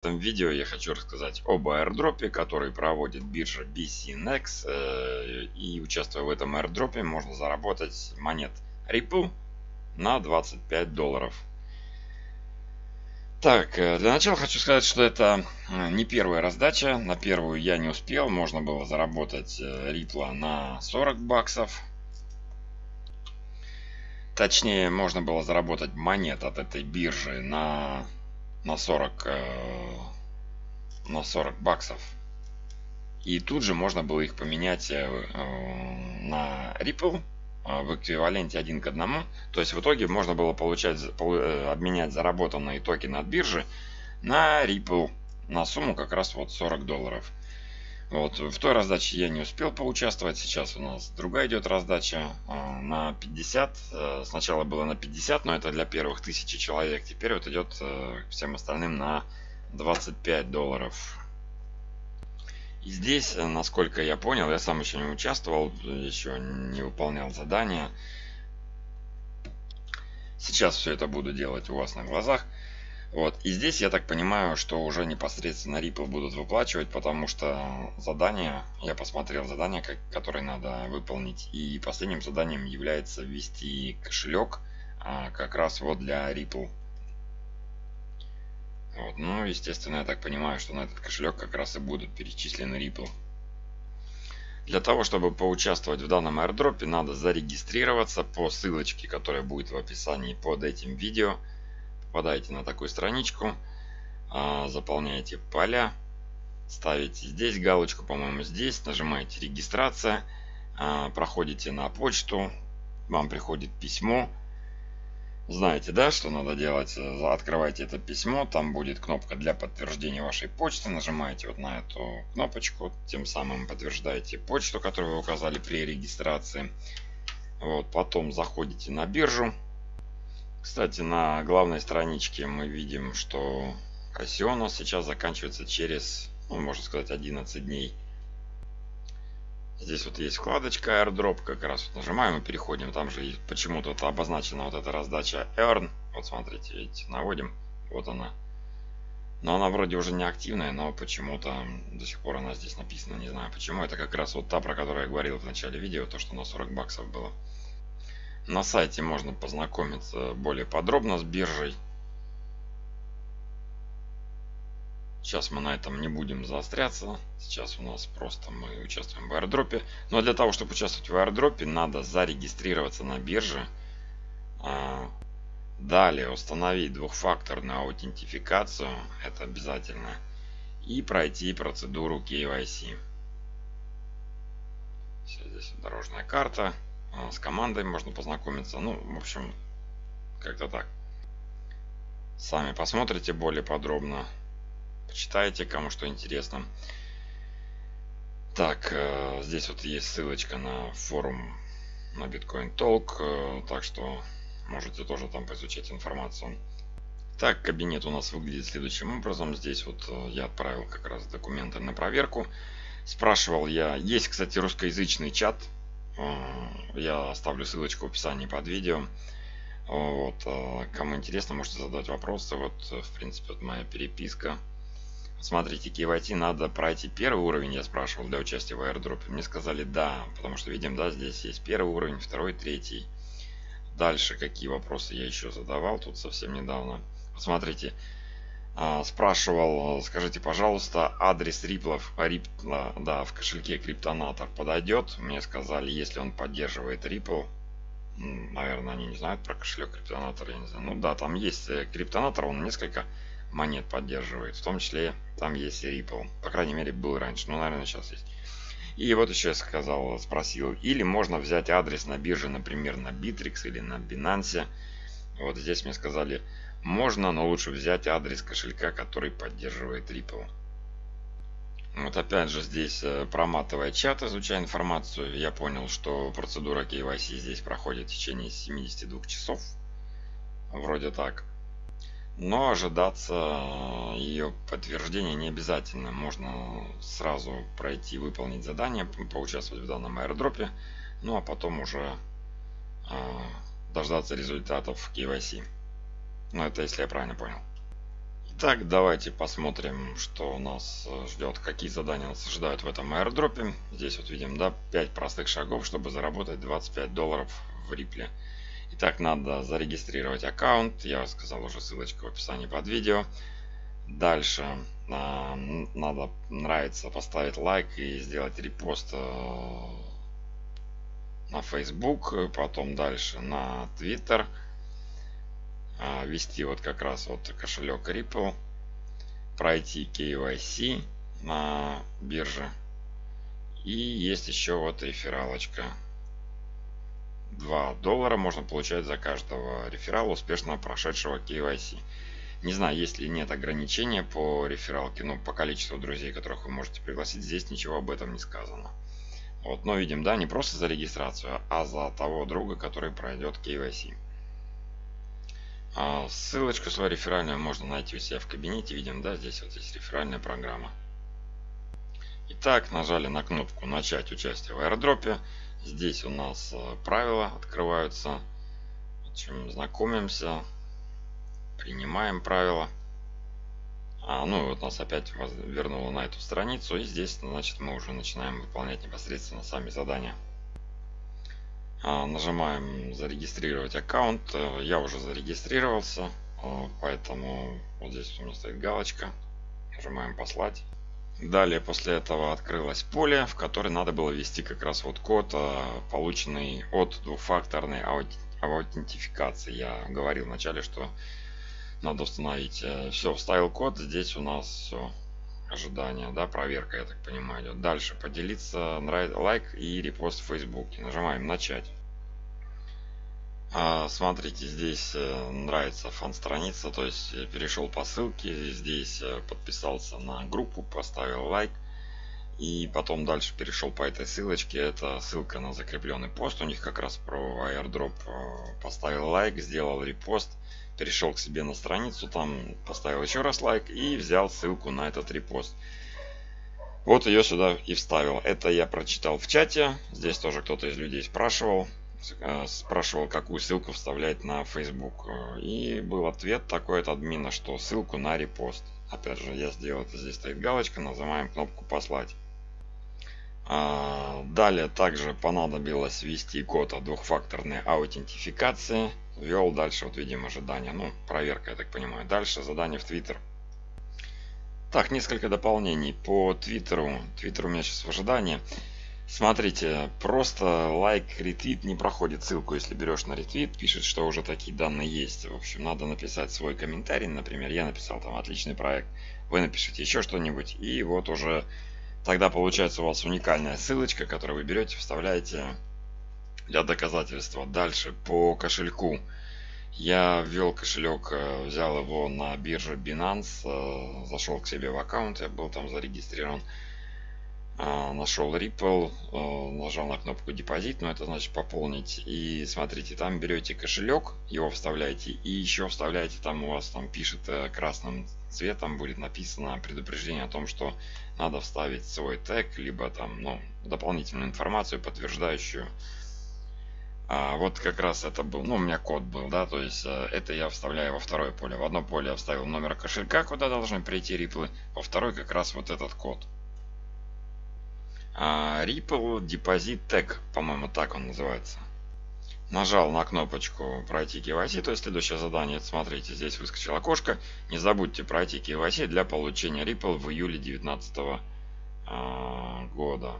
В этом видео я хочу рассказать об аирдропе, который проводит биржа BCNX. Э, и участвуя в этом аирдропе, можно заработать монет Ripple на 25 долларов. Так, э, для начала хочу сказать, что это э, не первая раздача. На первую я не успел. Можно было заработать Ripple на 40 баксов. Точнее, можно было заработать монет от этой биржи на на 40 э, на 40 баксов. И тут же можно было их поменять э, э, на Ripple в эквиваленте один к одному. То есть в итоге можно было получать обменять заработанные токены от биржи на Ripple на сумму как раз вот 40 долларов вот, в той раздаче я не успел поучаствовать. Сейчас у нас другая идет раздача э, на 50. Э, сначала было на 50, но это для первых тысячи человек. Теперь вот идет э, всем остальным на 25 долларов. И здесь, э, насколько я понял, я сам еще не участвовал, еще не выполнял задания. Сейчас все это буду делать у вас на глазах. Вот. И здесь я так понимаю, что уже непосредственно Ripple будут выплачивать, потому что задание, я посмотрел задание, которое надо выполнить. И последним заданием является ввести кошелек а, как раз вот для Ripple. Вот. Ну, естественно, я так понимаю, что на этот кошелек как раз и будут перечислены Ripple. Для того, чтобы поучаствовать в данном airdrop, надо зарегистрироваться по ссылочке, которая будет в описании под этим видео попадаете на такую страничку, а, заполняете поля, ставите здесь галочку, по-моему, здесь, нажимаете регистрация, а, проходите на почту, вам приходит письмо, знаете, да, что надо делать, открывайте это письмо, там будет кнопка для подтверждения вашей почты, нажимаете вот на эту кнопочку, тем самым подтверждаете почту, которую вы указали при регистрации. Вот, потом заходите на биржу, кстати, на главной страничке мы видим, что нас сейчас заканчивается через, ну, можно сказать, 11 дней. Здесь вот есть вкладочка airdrop, как раз вот нажимаем и переходим. Там же почему-то обозначена вот эта раздача earn. Вот смотрите, видите, наводим, вот она. Но она вроде уже не активная, но почему-то до сих пор она здесь написана, не знаю почему. Это как раз вот та, про которую я говорил в начале видео, то, что на 40 баксов было. На сайте можно познакомиться более подробно с биржей. Сейчас мы на этом не будем заостряться. Сейчас у нас просто мы участвуем в аирдропе. Но для того, чтобы участвовать в аирдропе, надо зарегистрироваться на бирже. А, далее установить двухфакторную аутентификацию. Это обязательно. И пройти процедуру KYC. Все, здесь дорожная карта. А, с командой можно познакомиться. Ну, в общем, как-то так. Сами посмотрите более подробно. Почитайте, кому что интересно. Так, э, здесь вот есть ссылочка на форум на Bitcoin Talk, э, так что можете тоже там поизучать информацию. Так, кабинет у нас выглядит следующим образом. Здесь вот э, я отправил как раз документы на проверку. Спрашивал я, есть, кстати, русскоязычный чат я оставлю ссылочку в описании под видео. Вот, а, кому интересно, можете задать вопросы. Вот, в принципе, вот моя переписка. Смотрите, KYT надо пройти первый уровень, я спрашивал, для участия в airdrop. Мне сказали да, потому что видим, да, здесь есть первый уровень, второй, третий. Дальше какие вопросы я еще задавал тут совсем недавно. Посмотрите, спрашивал, скажите, пожалуйста, адрес риплов, рипла, да, в кошельке криптонатор подойдет? Мне сказали, если он поддерживает Ripple, наверное, они не знают про кошелек криптонатор, я не знаю. Ну да, там есть э, криптонатор, он несколько монет поддерживает, в том числе там есть и Ripple. По крайней мере, был раньше, ну, наверное, сейчас есть. И вот еще я сказал, спросил, или можно взять адрес на бирже, например, на Bittrex или на Binance. Вот здесь мне сказали, можно, но лучше взять адрес кошелька, который поддерживает Ripple. Вот опять же здесь, э, проматывая чат, изучая информацию, я понял, что процедура KYC здесь проходит в течение 72 часов. Вроде так. Но ожидаться э, ее подтверждения не обязательно. Можно сразу пройти, выполнить задание, поучаствовать в данном аирдропе. Ну а потом уже э, дождаться результатов KYC. Ну, это если я правильно понял. Итак, давайте посмотрим, что у нас э, ждет, какие задания нас ожидают в этом аирдропе. Здесь вот видим, да, 5 простых шагов, чтобы заработать 25 долларов в Рипле. Итак, надо зарегистрировать аккаунт. Я сказал уже ссылочка в описании под видео. Дальше э, надо нравится поставить лайк и сделать репост э, на Facebook, потом дальше на Twitter а, ввести вот как раз вот кошелек Ripple, пройти KYC на бирже. И есть еще вот рефералочка. 2 доллара можно получать за каждого реферала, успешно прошедшего KYC. Не знаю, есть ли нет ограничения по рефералке, но по количеству друзей, которых вы можете пригласить, здесь ничего об этом не сказано. Вот, но видим, да, не просто за регистрацию, а за того друга, который пройдет KYC. А ссылочку свою реферальную можно найти у себя в кабинете. Видим, да, здесь вот есть реферальная программа. Итак, нажали на кнопку «Начать участие в аирдропе». Здесь у нас э, правила открываются. Чем знакомимся. Принимаем правила. А, ну вот нас опять вернуло на эту страницу. И здесь, значит, мы уже начинаем выполнять непосредственно сами задания. А, нажимаем зарегистрировать аккаунт. Э, я уже зарегистрировался, э, поэтому вот здесь у меня стоит галочка. Нажимаем послать. Далее после этого открылось поле, в которое надо было ввести как раз вот код, э, полученный от двухфакторной аутентификации. Я говорил вначале, что надо установить. Все, вставил код. Здесь у нас все ожидания, да, проверка, я так понимаю, идет. Дальше поделиться, нравится, лайк и репост в Фейсбуке. Нажимаем начать. А, смотрите, здесь э, нравится фан-страница, то есть э, перешел по ссылке, здесь э, подписался на группу, поставил лайк. И потом дальше перешел по этой ссылочке. Это ссылка на закрепленный пост. У них как раз про airdrop поставил лайк, сделал репост перешел к себе на страницу, там поставил еще раз лайк и взял ссылку на этот репост. Вот ее сюда и вставил. Это я прочитал в чате. Здесь тоже кто-то из людей спрашивал. Э, спрашивал, какую ссылку вставлять на Facebook. И был ответ такой от админа, что ссылку на репост. Опять же, я сделал это. Здесь стоит галочка. Нажимаем кнопку послать. А, далее также понадобилось ввести код от двухфакторной аутентификации ввел дальше, вот видим ожидания. Ну, проверка, я так понимаю. Дальше задание в Твиттер. Так, несколько дополнений по Твиттеру. Твиттер у меня сейчас в ожидании. Смотрите, просто лайк, ретвит не проходит ссылку, если берешь на ретвит, пишет, что уже такие данные есть. В общем, надо написать свой комментарий, например, я написал там отличный проект, вы напишите еще что-нибудь, и вот уже тогда получается у вас уникальная ссылочка, которую вы берете, вставляете для доказательства. Дальше по кошельку. Я ввел кошелек, э, взял его на бирже Binance, э, зашел к себе в аккаунт, я был там зарегистрирован. Э, нашел Ripple, нажал на кнопку депозит, но это значит пополнить. И смотрите, там берете кошелек, его вставляете и еще вставляете, там у вас там пишет красным цветом будет написано предупреждение о том, что надо вставить свой тег, либо там ну, дополнительную информацию, подтверждающую а, вот как раз это был, ну у меня код был, да, то есть э, это я вставляю во второе поле. В одно поле я вставил номер кошелька, куда должны прийти риплы, во второй как раз вот этот код. А, Ripple Deposit Tag, по-моему, так он называется. Нажал на кнопочку пройти KYC, то есть следующее задание, смотрите, здесь выскочило окошко. Не забудьте пройти KYC для получения Ripple в июле 2019 а, года.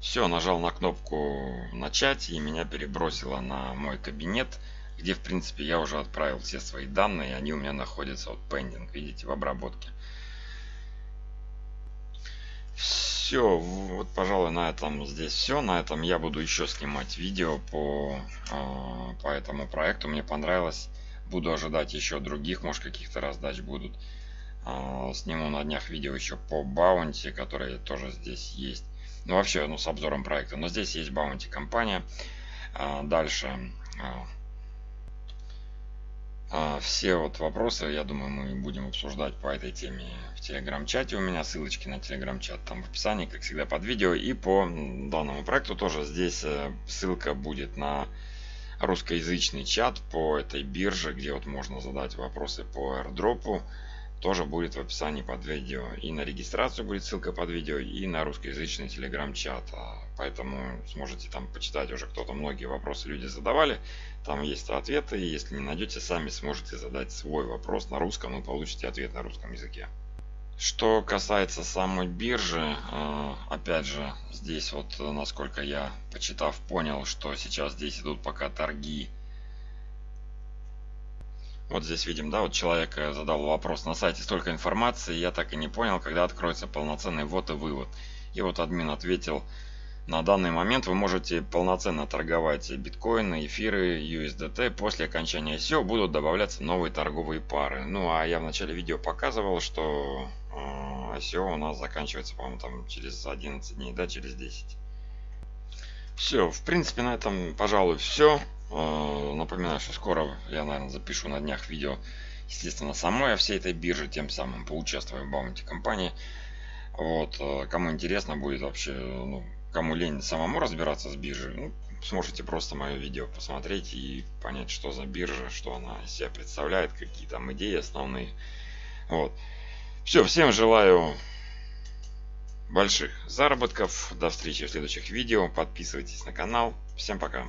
Все, нажал на кнопку начать и меня перебросило на мой кабинет, где в принципе я уже отправил все свои данные, они у меня находятся вот pending, видите, в обработке. Все, вот пожалуй на этом здесь все. На этом я буду еще снимать видео по, э, по этому проекту. Мне понравилось. Буду ожидать еще других, может каких-то раздач будут. Э, сниму на днях видео еще по баунти, которые тоже здесь есть. Ну, вообще, ну, с обзором проекта. Но здесь есть Bounty компания. А, дальше. А, все вот вопросы, я думаю, мы будем обсуждать по этой теме в телеграм-чате. У меня ссылочки на телеграм-чат там в описании, как всегда, под видео. И по данному проекту тоже здесь э, ссылка будет на русскоязычный чат по этой бирже, где вот можно задать вопросы по airdrop тоже будет в описании под видео. И на регистрацию будет ссылка под видео, и на русскоязычный телеграм-чат. А, поэтому сможете там почитать уже кто-то многие вопросы люди задавали. Там есть ответы, и если не найдете, сами сможете задать свой вопрос на русском и получите ответ на русском языке. Что касается самой биржи, а, опять же, здесь вот, насколько я почитав, понял, что сейчас здесь идут пока торги вот здесь видим, да, вот человек э, задал вопрос, на сайте столько информации, я так и не понял, когда откроется полноценный ввод и вывод. И вот админ ответил, на данный момент вы можете полноценно торговать биткоины, эфиры, USDT. После окончания ICO будут добавляться новые торговые пары. Ну а я в начале видео показывал, что э, ICO у нас заканчивается, по-моему, там через 11 дней, да, через 10. Все, в принципе, на этом, пожалуй, все. Э, напоминаю, что скоро я, наверное, запишу на днях видео, естественно, самой о всей этой бирже, тем самым поучаствую в баунти компании. Вот, э, кому интересно будет вообще, ну, кому лень самому разбираться с биржей, ну, сможете просто мое видео посмотреть и понять, что за биржа, что она из себя представляет, какие там идеи основные. Вот. Все, всем желаю больших заработков. До встречи в следующих видео. Подписывайтесь на канал. Всем пока.